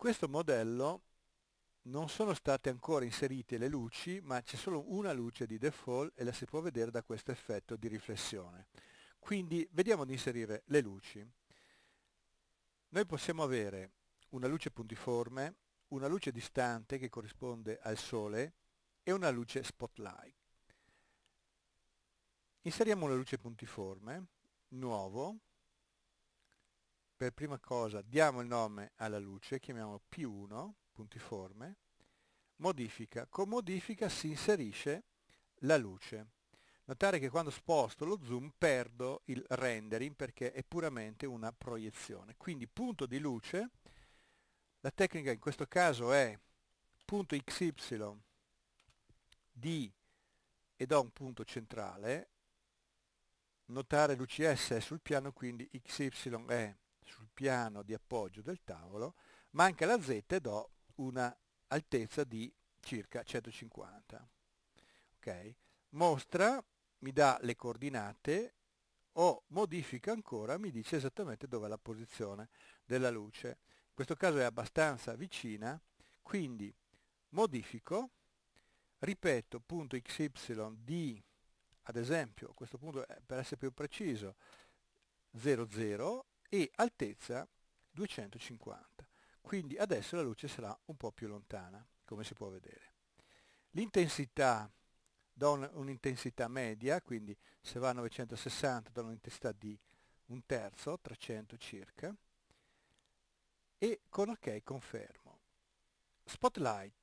questo modello non sono state ancora inserite le luci, ma c'è solo una luce di default e la si può vedere da questo effetto di riflessione. Quindi vediamo di inserire le luci. Noi possiamo avere una luce puntiforme, una luce distante che corrisponde al sole e una luce spotlight. Inseriamo una luce puntiforme, nuovo, per prima cosa diamo il nome alla luce, chiamiamolo P1, puntiforme, modifica, con modifica si inserisce la luce. Notare che quando sposto lo zoom perdo il rendering perché è puramente una proiezione. Quindi punto di luce, la tecnica in questo caso è punto xy di e do un punto centrale, notare l'UCS è sul piano quindi xy è sul piano di appoggio del tavolo, manca la z e do una altezza di circa 150. Okay. Mostra, mi dà le coordinate o modifica ancora, mi dice esattamente dove è la posizione della luce. In questo caso è abbastanza vicina, quindi modifico, ripeto punto xy di, ad esempio, a questo punto per essere più preciso, 00 e altezza 250 quindi adesso la luce sarà un po' più lontana come si può vedere. L'intensità do un'intensità media quindi se va a 960 do un'intensità di un terzo 300 circa e con ok confermo. Spotlight.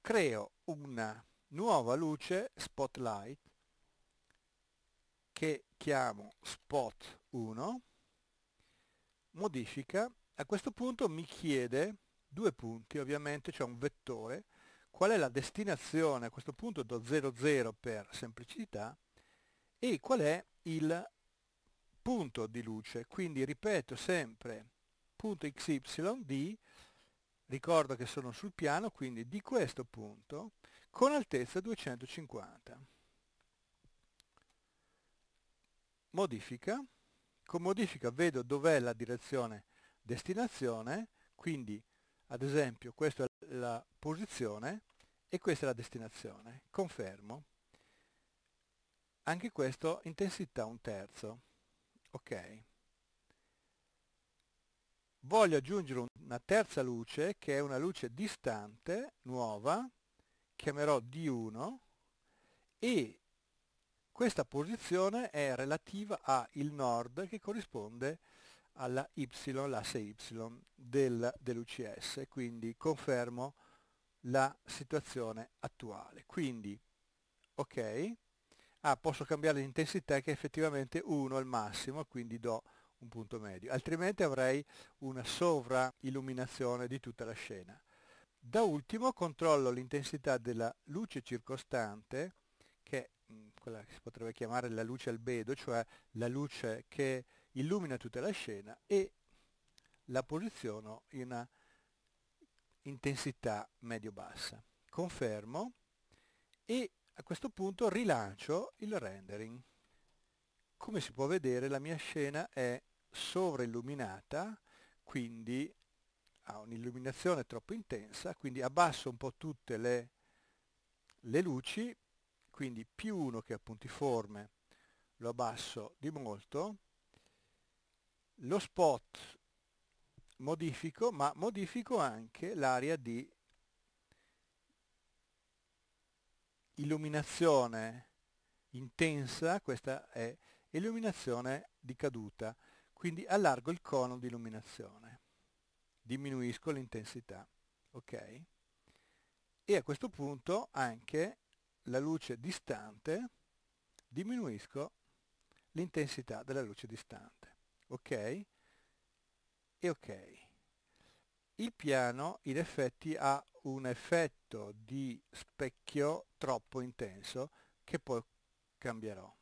Creo una nuova luce spotlight che chiamo spot 1 modifica, a questo punto mi chiede due punti, ovviamente c'è un vettore, qual è la destinazione, a questo punto do 00 per semplicità, e qual è il punto di luce, quindi ripeto sempre punto xy di, ricordo che sono sul piano, quindi di questo punto, con altezza 250. Modifica, con modifica vedo dov'è la direzione destinazione, quindi ad esempio questa è la posizione e questa è la destinazione. Confermo. Anche questo intensità un terzo. Ok. Voglio aggiungere una terza luce che è una luce distante, nuova, chiamerò D1 e questa posizione è relativa a il nord che corrisponde alla y, l'asse y del, dell'UCS, quindi confermo la situazione attuale. Quindi, ok, ah, posso cambiare l'intensità che è effettivamente 1 al massimo, quindi do un punto medio, altrimenti avrei una sovrailluminazione di tutta la scena. Da ultimo controllo l'intensità della luce circostante, che quella che si potrebbe chiamare la luce albedo, cioè la luce che illumina tutta la scena e la posiziono in una intensità medio-bassa. Confermo e a questo punto rilancio il rendering. Come si può vedere la mia scena è sovrailluminata, quindi ha un'illuminazione troppo intensa, quindi abbasso un po' tutte le, le luci quindi più 1 che è puntiforme lo abbasso di molto, lo spot modifico, ma modifico anche l'area di illuminazione intensa, questa è illuminazione di caduta, quindi allargo il cono di illuminazione, diminuisco l'intensità, ok? E a questo punto anche la luce distante, diminuisco l'intensità della luce distante. Ok? E ok. Il piano in effetti ha un effetto di specchio troppo intenso che poi cambierò.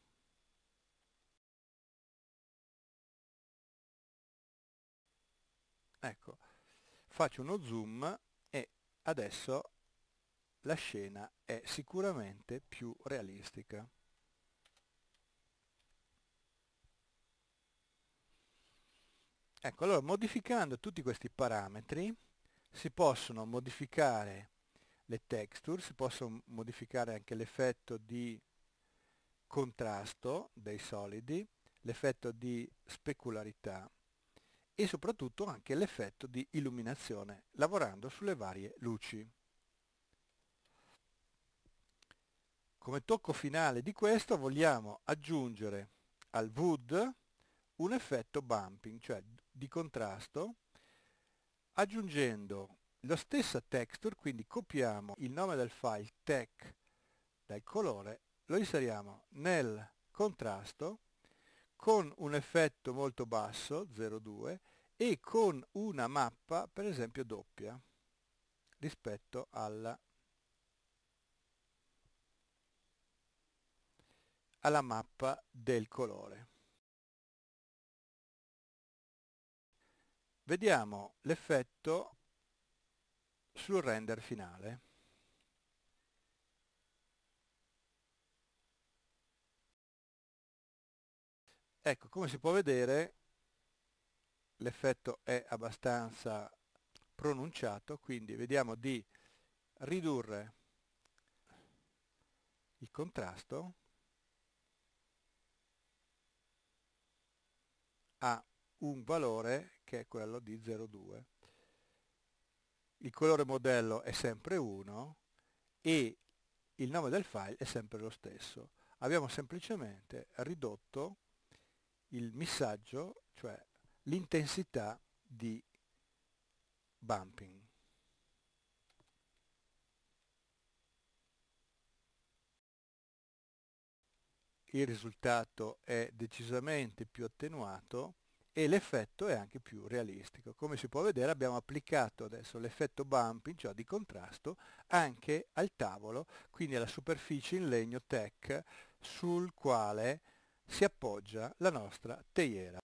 Ecco, faccio uno zoom e adesso la scena è sicuramente più realistica. Ecco, allora modificando tutti questi parametri si possono modificare le texture, si possono modificare anche l'effetto di contrasto dei solidi, l'effetto di specularità e soprattutto anche l'effetto di illuminazione lavorando sulle varie luci. Come tocco finale di questo vogliamo aggiungere al wood un effetto bumping, cioè di contrasto, aggiungendo la stessa texture, quindi copiamo il nome del file tech dal colore, lo inseriamo nel contrasto con un effetto molto basso, 0,2, e con una mappa, per esempio, doppia rispetto alla, alla mappa del colore. Vediamo l'effetto sul render finale. Ecco, come si può vedere l'effetto è abbastanza pronunciato, quindi vediamo di ridurre il contrasto a un valore che è quello di 0,2. Il colore modello è sempre 1 e il nome del file è sempre lo stesso. Abbiamo semplicemente ridotto il missaggio, cioè l'intensità di bumping. Il risultato è decisamente più attenuato e l'effetto è anche più realistico. Come si può vedere abbiamo applicato adesso l'effetto bumping, cioè di contrasto, anche al tavolo, quindi alla superficie in legno tech sul quale si appoggia la nostra teiera.